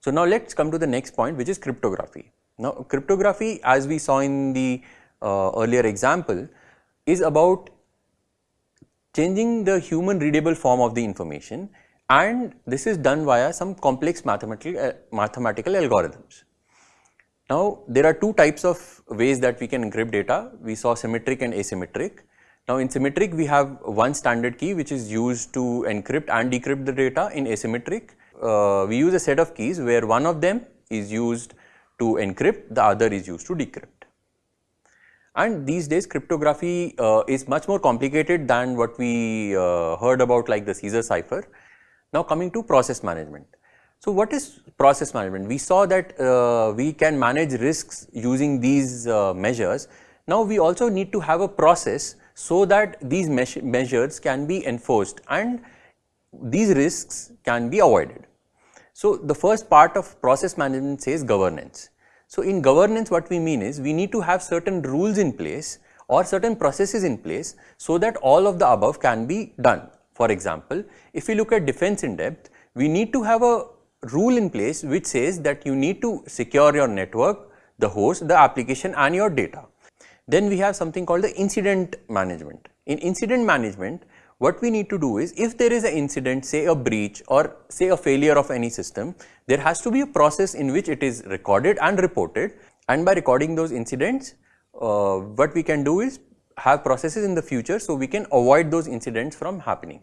So now let's come to the next point which is cryptography. Now cryptography as we saw in the uh, earlier example is about changing the human readable form of the information and this is done via some complex mathematical, uh, mathematical algorithms. Now there are two types of ways that we can encrypt data. We saw symmetric and asymmetric. Now in symmetric we have one standard key which is used to encrypt and decrypt the data. In asymmetric uh, we use a set of keys where one of them is used to encrypt, the other is used to decrypt. And these days cryptography uh, is much more complicated than what we uh, heard about like the Caesar cipher. Now coming to process management. So what is process management? We saw that uh, we can manage risks using these uh, measures. Now we also need to have a process so that these measures can be enforced and these risks can be avoided. So the first part of process management says governance. So in governance what we mean is we need to have certain rules in place or certain processes in place so that all of the above can be done. For example, if we look at defense in depth, we need to have a rule in place which says that you need to secure your network, the host, the application and your data. Then we have something called the incident management. In incident management, what we need to do is if there is an incident say a breach or say a failure of any system there has to be a process in which it is recorded and reported and by recording those incidents uh, what we can do is have processes in the future so we can avoid those incidents from happening.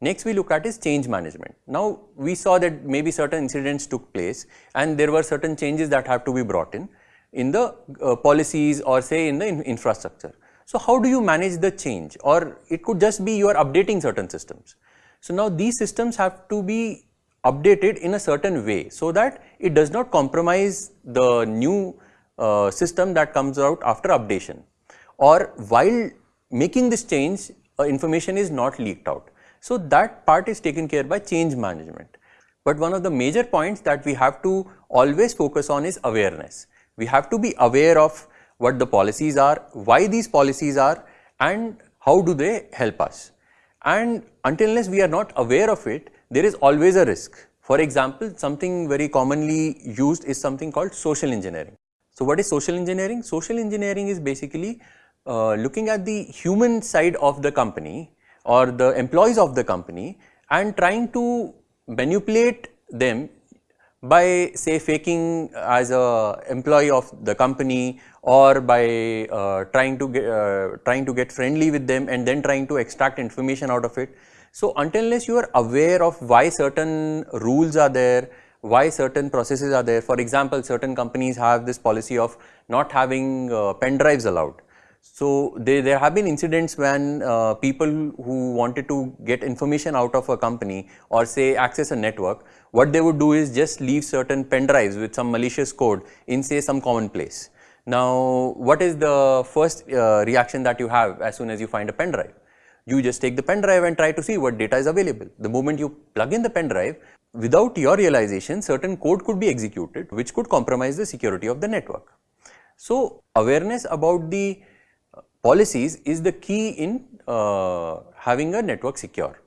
Next we look at is change management. Now we saw that maybe certain incidents took place and there were certain changes that have to be brought in in the uh, policies or say in the in infrastructure. So how do you manage the change or it could just be you are updating certain systems. So now these systems have to be updated in a certain way so that it does not compromise the new uh, system that comes out after updation or while making this change uh, information is not leaked out. So that part is taken care by change management. But one of the major points that we have to always focus on is awareness. We have to be aware of what the policies are, why these policies are and how do they help us. And until unless we are not aware of it, there is always a risk. For example, something very commonly used is something called social engineering. So what is social engineering? Social engineering is basically uh, looking at the human side of the company or the employees of the company and trying to manipulate them by say faking as a employee of the company or by uh, trying to get uh, trying to get friendly with them and then trying to extract information out of it. So until unless you are aware of why certain rules are there, why certain processes are there. For example, certain companies have this policy of not having uh, pen drives allowed. So they, there have been incidents when uh, people who wanted to get information out of a company or say access a network, what they would do is just leave certain pen drives with some malicious code in say some common place. Now what is the first uh, reaction that you have as soon as you find a pen drive? You just take the pen drive and try to see what data is available. The moment you plug in the pen drive, without your realization certain code could be executed which could compromise the security of the network. So awareness about the policies is the key in uh, having a network secure.